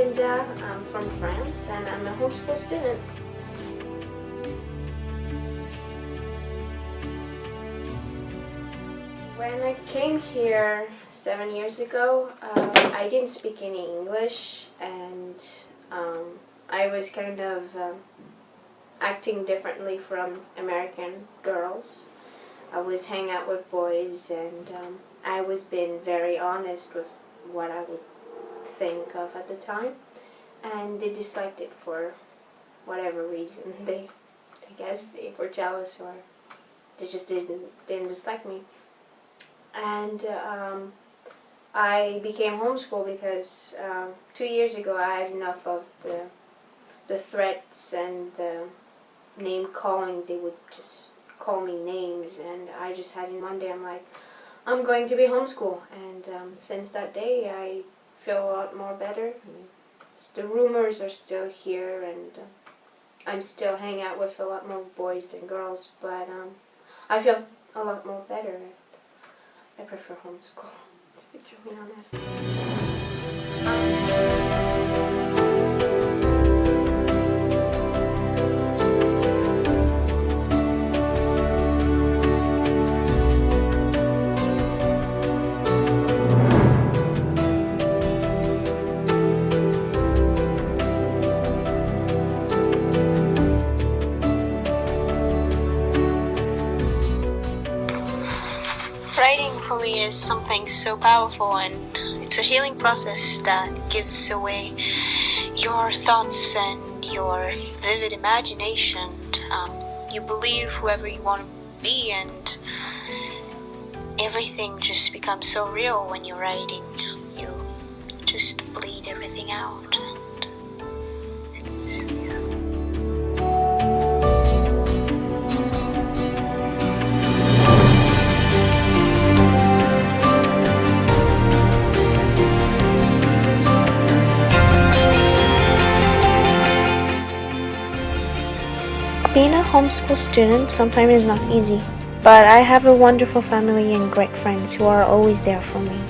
I'm I'm from France and I'm a homeschool student. When I came here seven years ago, uh, I didn't speak any English and um, I was kind of um, acting differently from American girls. I was hanging out with boys and um, I was being very honest with what I would think of at the time and they disliked it for whatever reason. They, I guess they were jealous or they just didn't, didn't dislike me and um, I became homeschooled because uh, two years ago I had enough of the the threats and the name calling. They would just call me names, and I just had in one day I'm like, I'm going to be homeschooled, and um, since that day I feel a lot more better. the rumors are still here, and uh, I'm still hanging out with a lot more boys than girls, but um, I feel a lot more better. I prefer homeschool, to be honest. Writing for me is something so powerful and it's a healing process that gives away your thoughts and your vivid imagination. Um, you believe whoever you want to be and everything just becomes so real when you're writing. You just bleed everything out. Being a homeschool student sometimes is not easy, but I have a wonderful family and great friends who are always there for me.